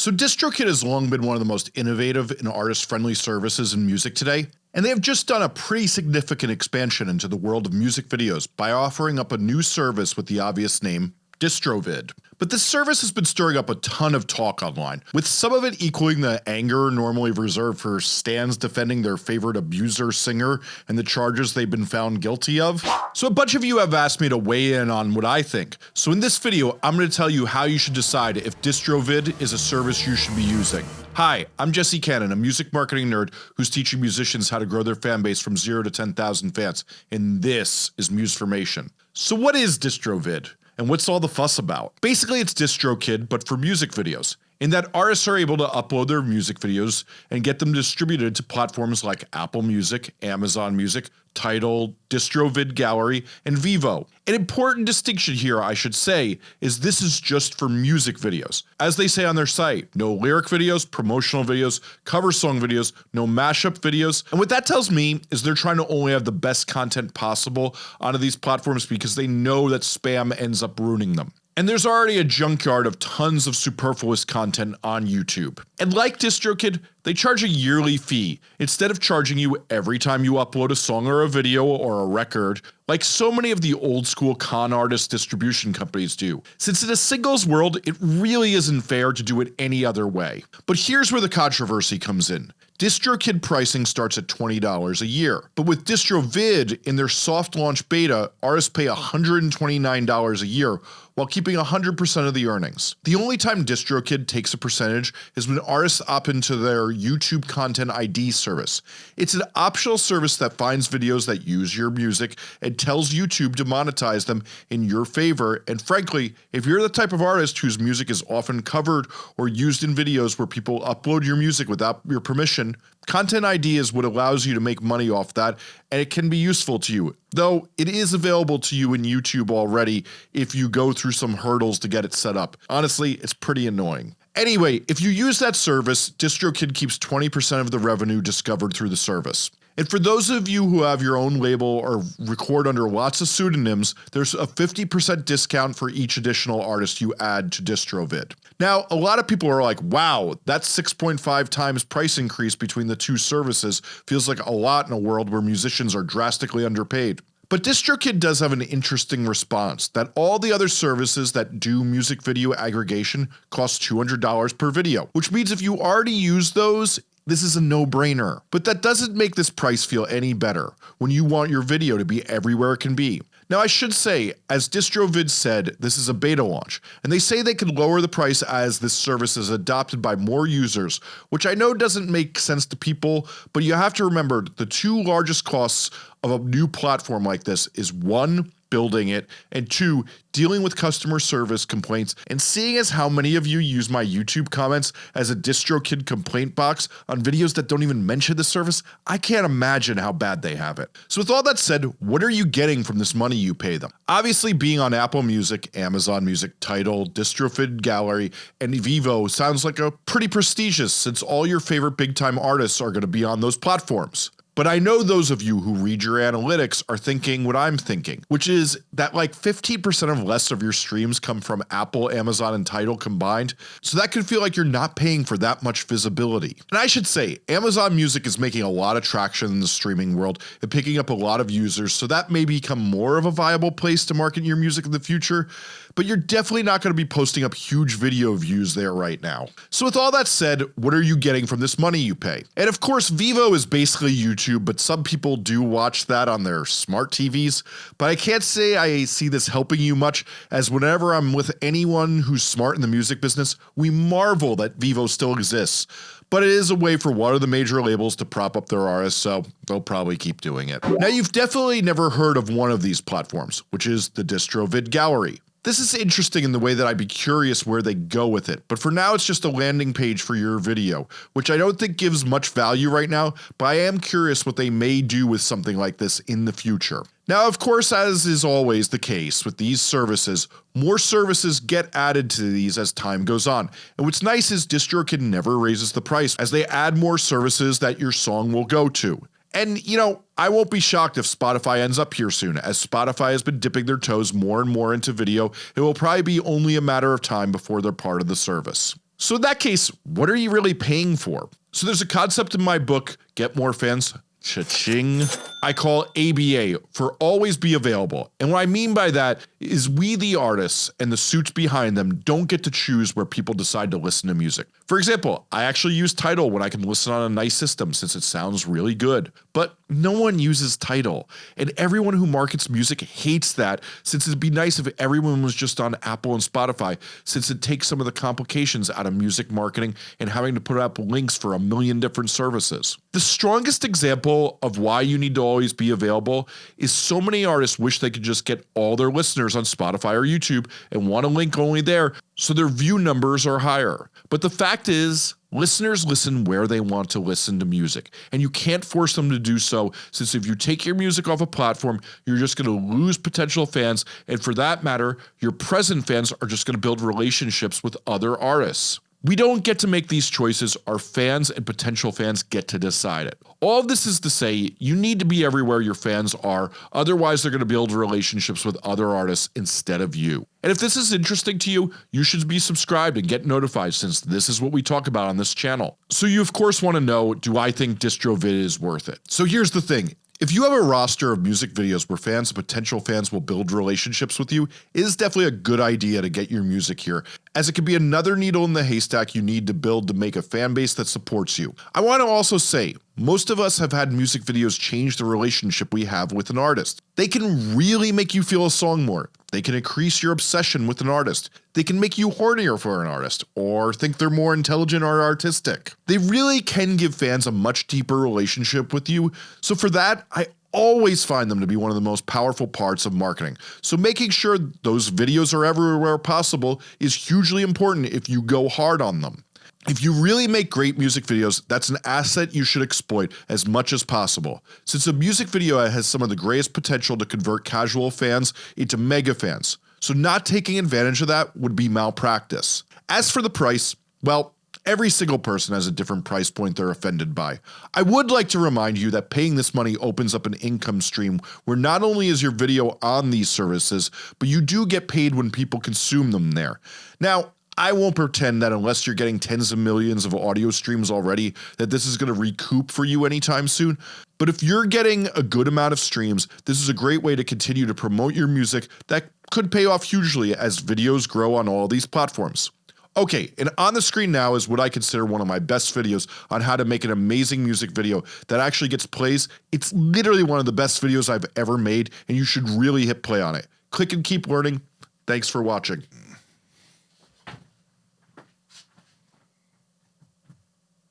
So DistroKid has long been one of the most innovative and artist-friendly services in music today, and they have just done a pretty significant expansion into the world of music videos by offering up a new service with the obvious name DistroVid. But this service has been stirring up a ton of talk online, with some of it equaling the anger normally reserved for stans defending their favorite abuser singer and the charges they've been found guilty of. So a bunch of you have asked me to weigh in on what I think, so in this video I'm going to tell you how you should decide if DistroVid is a service you should be using. Hi, I'm Jesse Cannon, a music marketing nerd who's teaching musicians how to grow their fan base from 0 to 10,000 fans, and this is Musformation. So what is DistroVid? And what's all the fuss about? Basically it's DistroKid but for music videos in that artists are able to upload their music videos and get them distributed to platforms like Apple Music, Amazon Music, Tidal, DistroVid Gallery, and Vevo. An important distinction here I should say is this is just for music videos. As they say on their site, no lyric videos, promotional videos, cover song videos, no mashup videos, and what that tells me is they're trying to only have the best content possible onto these platforms because they know that spam ends up ruining them. And there's already a junkyard of tons of superfluous content on YouTube. And like DistroKid, they charge a yearly fee instead of charging you every time you upload a song or a video or a record like so many of the old school con artist distribution companies do. Since in a singles world it really isn't fair to do it any other way. But here's where the controversy comes in. DistroKid pricing starts at $20 a year, but with DistroVid in their soft launch beta, artists pay $129 a year while keeping 100% of the earnings. The only time DistroKid takes a percentage is when artists opt into their YouTube Content ID service. It's an optional service that finds videos that use your music and tells YouTube to monetize them in your favor and frankly, if you're the type of artist whose music is often covered or used in videos where people upload your music without your permission, Content ID is what allows you to make money off that and it can be useful to you, though it is available to you in YouTube already if you go through some hurdles to get it set up. Honestly, it's pretty annoying. Anyway, if you use that service, DistroKid keeps 20% of the revenue discovered through the service. And for those of you who have your own label or record under lots of pseudonyms, there's a 50% discount for each additional artist you add to DistroVid. Now a lot of people are like wow that 6.5 times price increase between the two services feels like a lot in a world where musicians are drastically underpaid. But DistroKid does have an interesting response that all the other services that do music video aggregation cost $200 per video, which means if you already use those this is a no-brainer. But that doesn't make this price feel any better when you want your video to be everywhere it can be. Now I should say, as DistroVid said, this is a beta launch, and they say they can lower the price as this service is adopted by more users, which I know doesn't make sense to people, but you have to remember the two largest costs of a new platform like this is 1 building it, and 2 dealing with customer service complaints and seeing as how many of you use my YouTube comments as a DistroKid complaint box on videos that don't even mention the service, I can't imagine how bad they have it. So with all that said, what are you getting from this money you pay them? Obviously being on Apple Music, Amazon Music, Tidal, DistroVid Gallery, and Vevo sounds like a pretty prestigious since all your favorite big time artists are going to be on those platforms. But I know those of you who read your analytics are thinking what I'm thinking, which is that like 15% of less of your streams come from Apple, Amazon, and Tidal combined, so that could feel like you're not paying for that much visibility. And I should say, Amazon Music is making a lot of traction in the streaming world and picking up a lot of users, so that may become more of a viable place to market your music in the future, but you're definitely not going to be posting up huge video views there right now. So with all that said, what are you getting from this money you pay? And of course Vevo is basically YouTube, but some people do watch that on their smart TVs, but I can't say I see this helping you much as whenever I'm with anyone who's smart in the music business, we marvel that Vevo still exists but it is a way for one of the major labels to prop up their artists so they'll probably keep doing it. Now you've definitely never heard of one of these platforms, which is the DistroVid Gallery. This is interesting in the way that I'd be curious where they go with it, but for now it's just a landing page for your video, which I don't think gives much value right now, but I am curious what they may do with something like this in the future. Now of course as is always the case with these services, more services get added to these as time goes on, and what's nice is DistroKid never raises the price as they add more services that your song will go to. And you know, I won't be shocked if Spotify ends up here soon, as Spotify has been dipping their toes more and more into video, it will probably be only a matter of time before they're part of the service. So in that case, what are you really paying for? So there's a concept in my book, Get More Fans, cha-ching, I call ABA for always be available. And what I mean by that is we the artists and the suits behind them don't get to choose where people decide to listen to music. For example, I actually use Tidal when I can listen on a nice system since it sounds really good. But no one uses Tidal, and everyone who markets music hates that since it'd be nice if everyone was just on Apple and Spotify since it takes some of the complications out of music marketing and having to put up links for a million different services. The strongest example of why you need to always be available is so many artists wish they could just get all their listeners on Spotify or YouTube and want a link only there so their view numbers are higher. But the fact is, listeners listen where they want to listen to music, and you can't force them to do so since if you take your music off a platform, you're just going to lose potential fans, and for that matter, your present fans are just going to build relationships with other artists. We don't get to make these choices, our fans and potential fans get to decide it. All this is to say, you need to be everywhere your fans are, otherwise they're going to build relationships with other artists instead of you. And if this is interesting to you, you should be subscribed and get notified since this is what we talk about on this channel. So you of course want to know, do I think DistroVid is worth it? So here's the thing, if you have a roster of music videos where fans and potential fans will build relationships with you, it is definitely a good idea to get your music here, as it can be another needle in the haystack you need to build to make a fan base that supports you. I want to also say, most of us have had music videos change the relationship we have with an artist. They can really make you feel a song more. They can increase your obsession with an artist. They can make you hornier for an artist, or think they're more intelligent or artistic. They really can give fans a much deeper relationship with you, so for that, I always find them to be one of the most powerful parts of marketing. So making sure those videos are everywhere possible is hugely important if you go hard on them. If you really make great music videos, that's an asset you should exploit as much as possible, since a music video has some of the greatest potential to convert casual fans into mega fans, so not taking advantage of that would be malpractice. As for the price, well, Every single person has a different price point they're offended by. I would like to remind you that paying this money opens up an income stream where not only is your video on these services, but you do get paid when people consume them there. Now, I won't pretend that unless you're getting tens of millions of audio streams already that this is going to recoup for you anytime soon, but if you're getting a good amount of streams, this is a great way to continue to promote your music that could pay off hugely as videos grow on all these platforms. Okay, and on the screen now is what I consider one of my best videos on how to make an amazing music video that actually gets plays. It's literally one of the best videos I've ever made and you should really hit play on it. Click and keep learning. Thanks for watching.